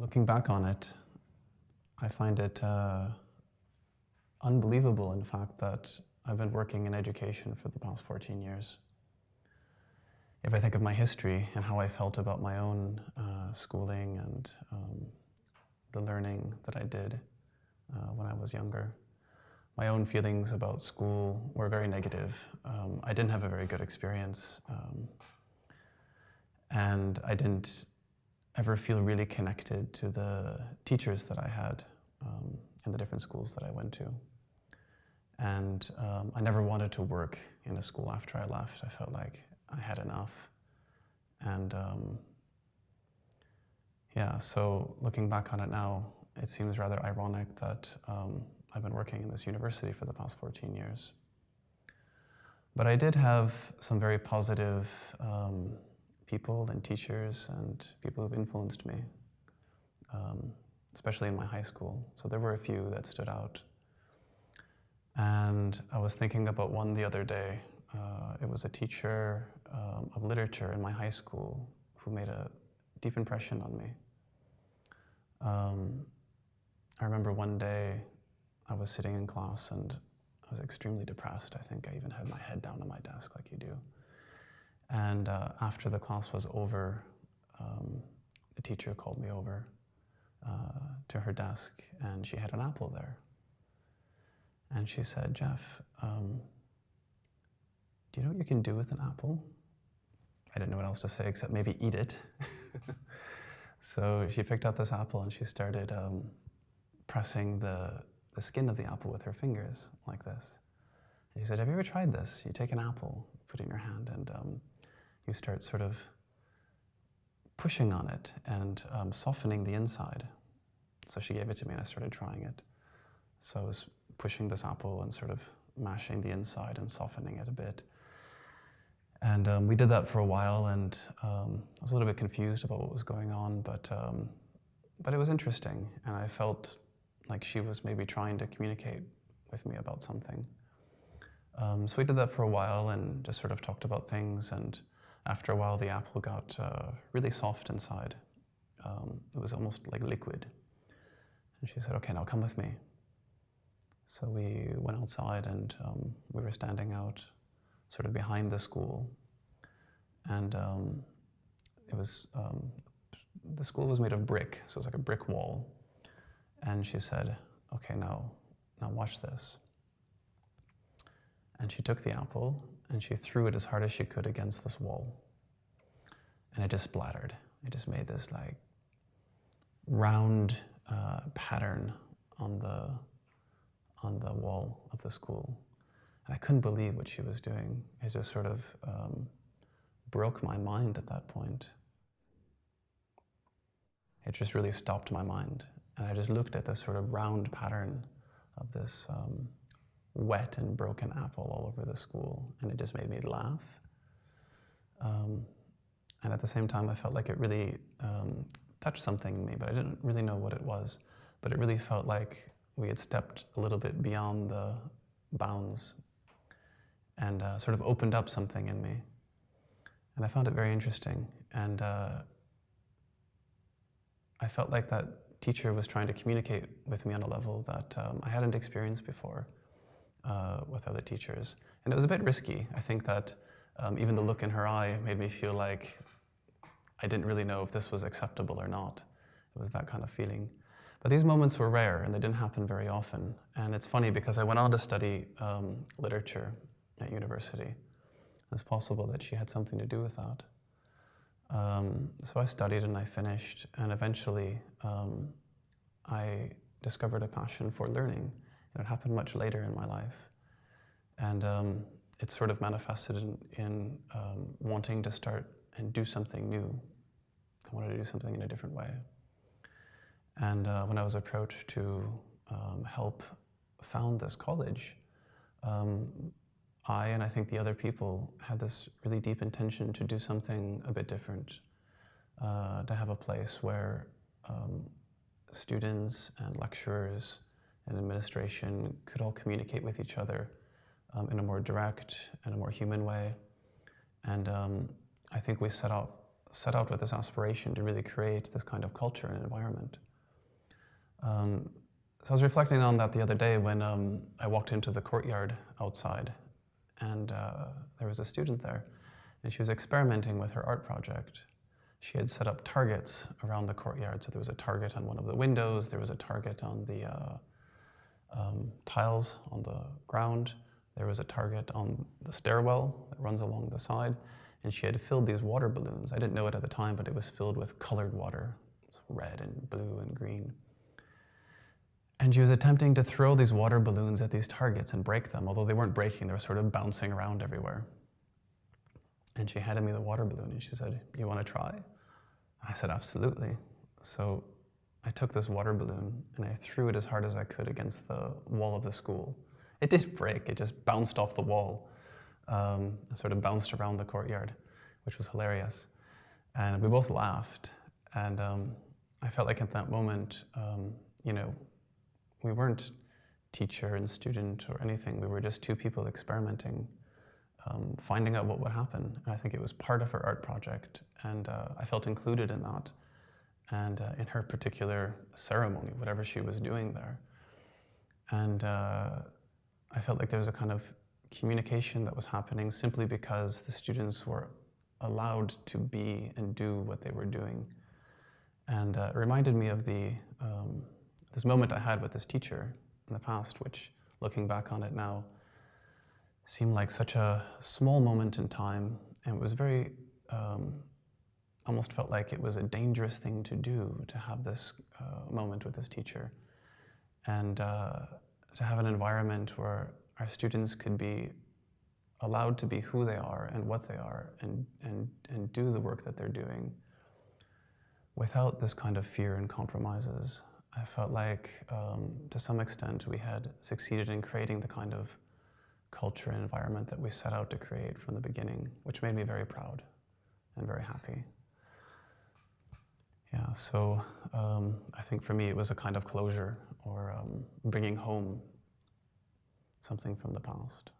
Looking back on it, I find it uh, unbelievable, in fact, that I've been working in education for the past 14 years. If I think of my history and how I felt about my own uh, schooling and um, the learning that I did uh, when I was younger, my own feelings about school were very negative. Um, I didn't have a very good experience. Um, and I didn't ever feel really connected to the teachers that I had um, in the different schools that I went to. And um, I never wanted to work in a school after I left. I felt like I had enough. And um, yeah, so looking back on it now, it seems rather ironic that um, I've been working in this university for the past 14 years. But I did have some very positive um, people and teachers and people who've influenced me, um, especially in my high school. So there were a few that stood out. And I was thinking about one the other day. Uh, it was a teacher um, of literature in my high school who made a deep impression on me. Um, I remember one day I was sitting in class and I was extremely depressed. I think I even had my head down on my desk. And uh, after the class was over, um, the teacher called me over uh, to her desk and she had an apple there. And she said, Jeff, um, do you know what you can do with an apple? I didn't know what else to say except maybe eat it. so she picked up this apple and she started um, pressing the, the skin of the apple with her fingers like this. And she said, have you ever tried this? You take an apple, put it in your hand, and um, you start sort of pushing on it and um, softening the inside. So she gave it to me and I started trying it. So I was pushing this apple and sort of mashing the inside and softening it a bit. And um, we did that for a while and um, I was a little bit confused about what was going on, but, um, but it was interesting. And I felt like she was maybe trying to communicate with me about something. Um, so we did that for a while and just sort of talked about things and after a while, the apple got uh, really soft inside. Um, it was almost like liquid. And she said, okay, now come with me. So we went outside and um, we were standing out sort of behind the school. And um, it was, um, the school was made of brick, so it was like a brick wall. And she said, okay, now, now watch this. And she took the apple and she threw it as hard as she could against this wall. And it just splattered. It just made this like round uh, pattern on the, on the wall of the school. And I couldn't believe what she was doing. It just sort of um, broke my mind at that point. It just really stopped my mind. And I just looked at this sort of round pattern of this um, wet and broken apple all over the school, and it just made me laugh. Um, and at the same time, I felt like it really um, touched something in me, but I didn't really know what it was. But it really felt like we had stepped a little bit beyond the bounds and uh, sort of opened up something in me. And I found it very interesting. And uh, I felt like that teacher was trying to communicate with me on a level that um, I hadn't experienced before uh, with other teachers. And it was a bit risky. I think that um, even the look in her eye made me feel like I didn't really know if this was acceptable or not. It was that kind of feeling. But these moments were rare and they didn't happen very often. And it's funny because I went on to study um, literature at university. It's possible that she had something to do with that. Um, so I studied and I finished, and eventually um, I discovered a passion for learning. It happened much later in my life. And um, it sort of manifested in, in um, wanting to start and do something new. I wanted to do something in a different way. And uh, when I was approached to um, help found this college, um, I and I think the other people had this really deep intention to do something a bit different, uh, to have a place where um, students and lecturers and administration could all communicate with each other um, in a more direct and a more human way. And um, I think we set out set out with this aspiration to really create this kind of culture and environment. Um, so I was reflecting on that the other day when um, I walked into the courtyard outside, and uh, there was a student there, and she was experimenting with her art project. She had set up targets around the courtyard. So there was a target on one of the windows, there was a target on the uh, um, tiles on the ground, there was a target on the stairwell that runs along the side, and she had filled these water balloons. I didn't know it at the time, but it was filled with colored water, red and blue and green. And she was attempting to throw these water balloons at these targets and break them, although they weren't breaking, they were sort of bouncing around everywhere. And she handed me the water balloon and she said, You want to try? I said, Absolutely. So I took this water balloon and I threw it as hard as I could against the wall of the school. It did break, it just bounced off the wall, um, and sort of bounced around the courtyard, which was hilarious. And we both laughed. And um, I felt like at that moment, um, you know, we weren't teacher and student or anything. We were just two people experimenting, um, finding out what would happen. And I think it was part of her art project, and uh, I felt included in that, and uh, in her particular ceremony, whatever she was doing there. And uh, I felt like there was a kind of communication that was happening simply because the students were allowed to be and do what they were doing. And uh, it reminded me of the um, this moment I had with this teacher in the past, which looking back on it now, seemed like such a small moment in time. And it was very, um, almost felt like it was a dangerous thing to do to have this uh, moment with this teacher. And uh, to have an environment where our students could be allowed to be who they are and what they are and, and, and do the work that they're doing without this kind of fear and compromises. I felt like, um, to some extent, we had succeeded in creating the kind of culture and environment that we set out to create from the beginning, which made me very proud and very happy. So um, I think for me it was a kind of closure or um, bringing home something from the past.